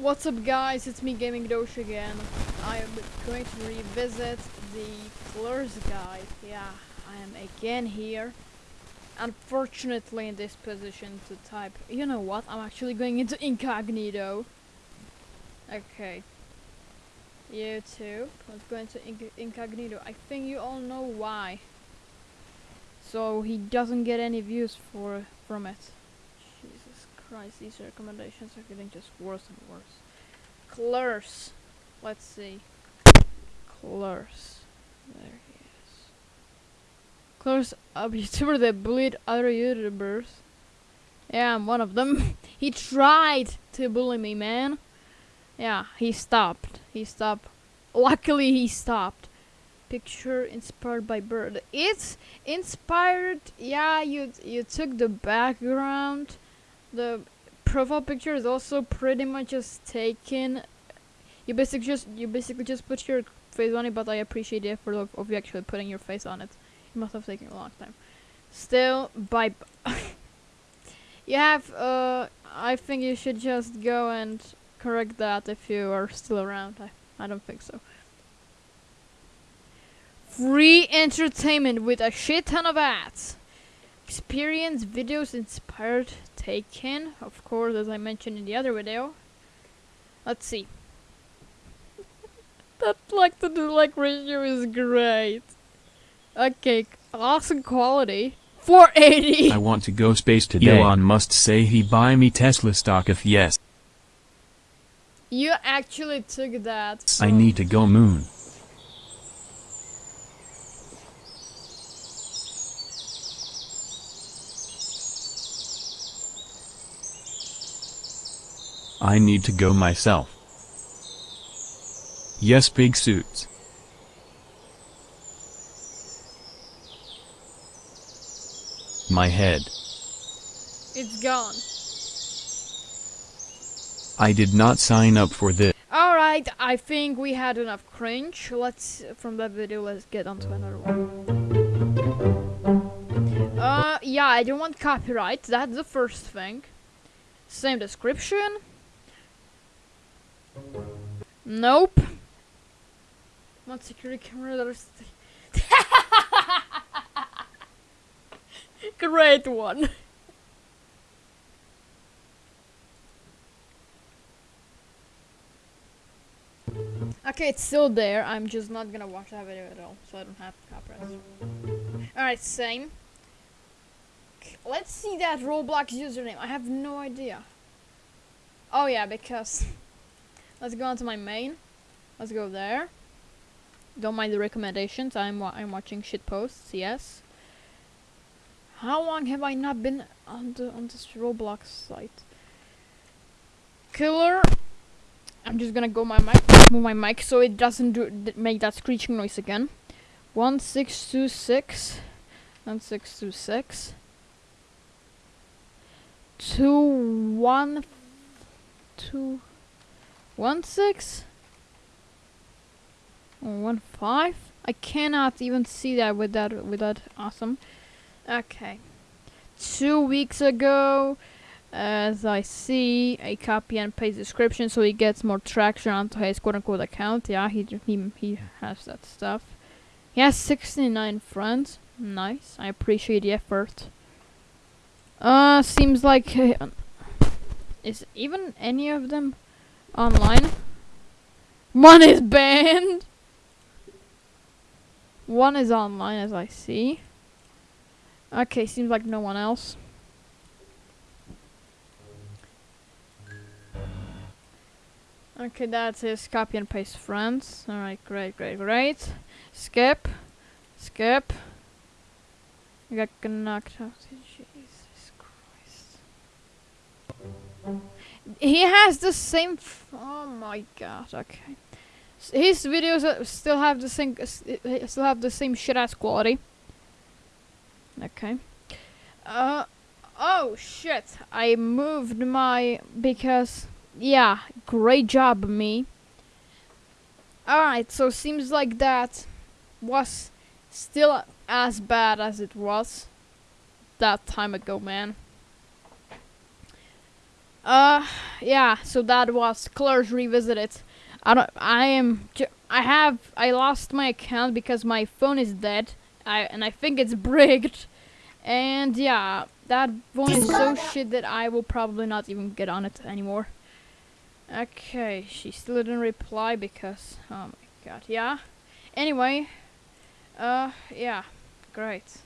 What's up guys, it's me Gaming Dosh again. I am going to revisit the Fleurs guide. Yeah, I am again here. Unfortunately in this position to type. You know what, I'm actually going into incognito. Okay. YouTube, let's go into inc incognito. I think you all know why. So he doesn't get any views for from it. Christ, these recommendations are getting just worse and worse. Clurs. Let's see. Clurs. There he is. Clurs, a YouTuber that bullied other YouTubers. Yeah, I'm one of them. he tried to bully me, man. Yeah, he stopped. He stopped. Luckily, he stopped. Picture inspired by bird. It's inspired. Yeah, you you took the background. The profile picture is also pretty much just taken. You basically just you basically just put your face on it, but I appreciate the effort of, of you actually putting your face on it. It must have taken a long time. Still, by you have. Uh, I think you should just go and correct that if you are still around. I I don't think so. Free entertainment with a shit ton of ads. Experience videos inspired taken, of course, as I mentioned in the other video. Let's see. that like to do like ratio is great. Okay, awesome quality. 480. I want to go space today. Elon Musk say he buy me Tesla stock if yes. You actually took that. So. I need to go moon. I need to go myself. Yes big suits. My head. It's gone. I did not sign up for this. Alright, I think we had enough cringe. Let's, from that video, let's get on to another one. Uh, yeah, I don't want copyright, that's the first thing. Same description. Nope. What security camera that is Great one. Okay, it's still there. I'm just not gonna watch that video at all, so I don't have copyrights. Alright, same. Let's see that Roblox username. I have no idea. Oh yeah, because Let's go on to my main. Let's go there. Don't mind the recommendations. I'm wa I'm watching shit posts. Yes. How long have I not been on the on this Roblox site? Killer. I'm just gonna go my mic, move my mic so it doesn't do make that screeching noise again. One six two six, one six two six, two one two. One six? One five? I cannot even see that with that with that awesome. Okay. Two weeks ago, as I see, a copy and paste description so he gets more traction onto his quote unquote account. Yeah, he he he has that stuff. He has 69 friends. Nice. I appreciate the effort. Uh, seems like uh, is even any of them Online. One is banned. One is online as I see. Okay, seems like no one else. Okay, that's his copy and paste friends. Alright, great, great, great. Skip. Skip. I got knocked out. Jesus Christ. He has the same. oh my god. Okay. His videos still have the same. Still have the same shit ass quality. Okay. Uh. Oh shit! I moved my because yeah, great job me. Alright, so seems like that was still as bad as it was that time ago, man. Uh, yeah. So that was Colors Revisited. I don't. I am. I have. I lost my account because my phone is dead. I and I think it's bricked. And yeah, that phone is so shit that I will probably not even get on it anymore. Okay, she still didn't reply because. Oh my god. Yeah. Anyway. Uh. Yeah. Great.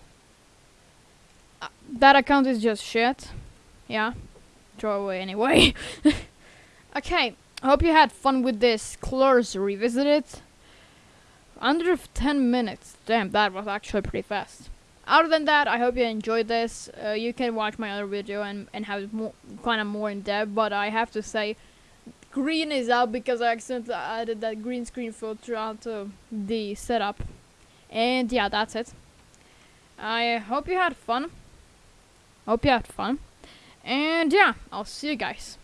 Uh, that account is just shit. Yeah. Throw away anyway. okay. I hope you had fun with this Colors Revisited. Under 10 minutes. Damn, that was actually pretty fast. Other than that, I hope you enjoyed this. Uh, you can watch my other video and, and have it kind of more in depth, but I have to say, green is out because I accidentally added that green screen filter onto the setup. And yeah, that's it. I hope you had fun. Hope you had fun. And yeah, I'll see you guys.